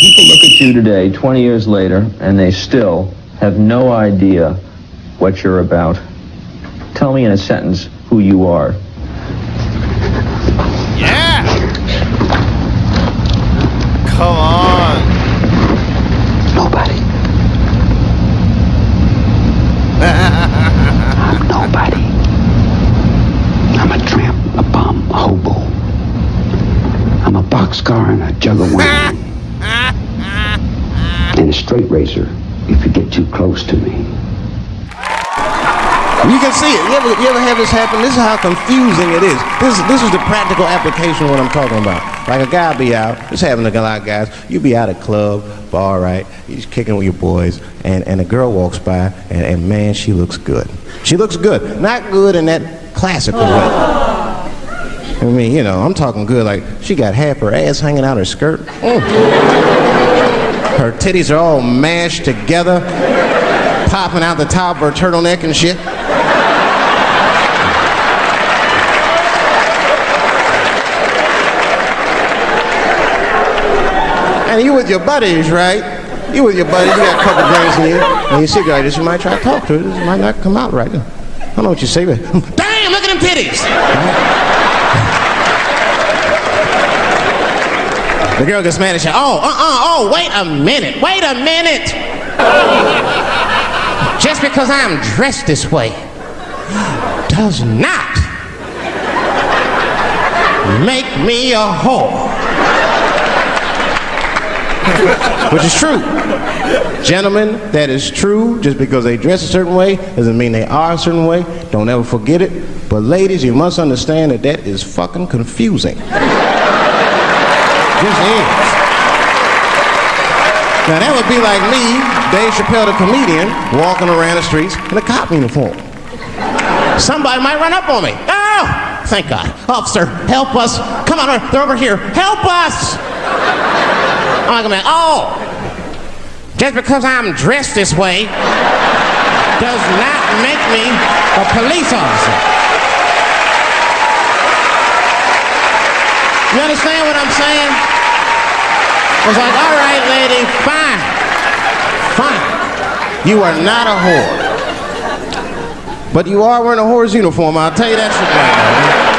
People look at you today, 20 years later, and they still have no idea what you're about. Tell me in a sentence who you are. Yeah! Come on. Nobody. I'm nobody. I'm a tramp, a bum, a hobo. I'm a boxcar and a jug of wine. and a straight razor if you get too close to me. You can see it. You ever, you ever have this happen? This is how confusing it is. This, this is the practical application of what I'm talking about. Like a guy be out, this just having a lot of guys. You be out at club, bar, right? Just kicking with your boys, and, and a girl walks by, and, and man, she looks good. She looks good. Not good in that classical way. I mean, you know, I'm talking good. Like she got half her ass hanging out her skirt. Mm. Her titties are all mashed together, popping out the top of her turtleneck and shit. And you with your buddies, right? You with your buddies, you got a couple drinks in you, and you see girl, this you might try to talk to her. This might not come out right. I don't know what you say, but damn, look at them titties. The girl gets mad and says, oh, uh-uh, oh, wait a minute, wait a minute. Just because I'm dressed this way does not make me a whore. Which is true. Gentlemen, that is true. Just because they dress a certain way doesn't mean they are a certain way. Don't ever forget it. But ladies, you must understand that that is fucking confusing. Just is. Now that would be like me, Dave Chappelle the comedian, walking around the streets in a cop uniform. Somebody might run up on me. Oh, thank God. Officer, help us. Come on, they're over here. Help us. I'm like, oh, just because I'm dressed this way does not make me a police officer. You understand what I'm saying? It's like, all right, lady, fine. Fine. You are not a whore. But you are wearing a whore's uniform, I'll tell you that shit right.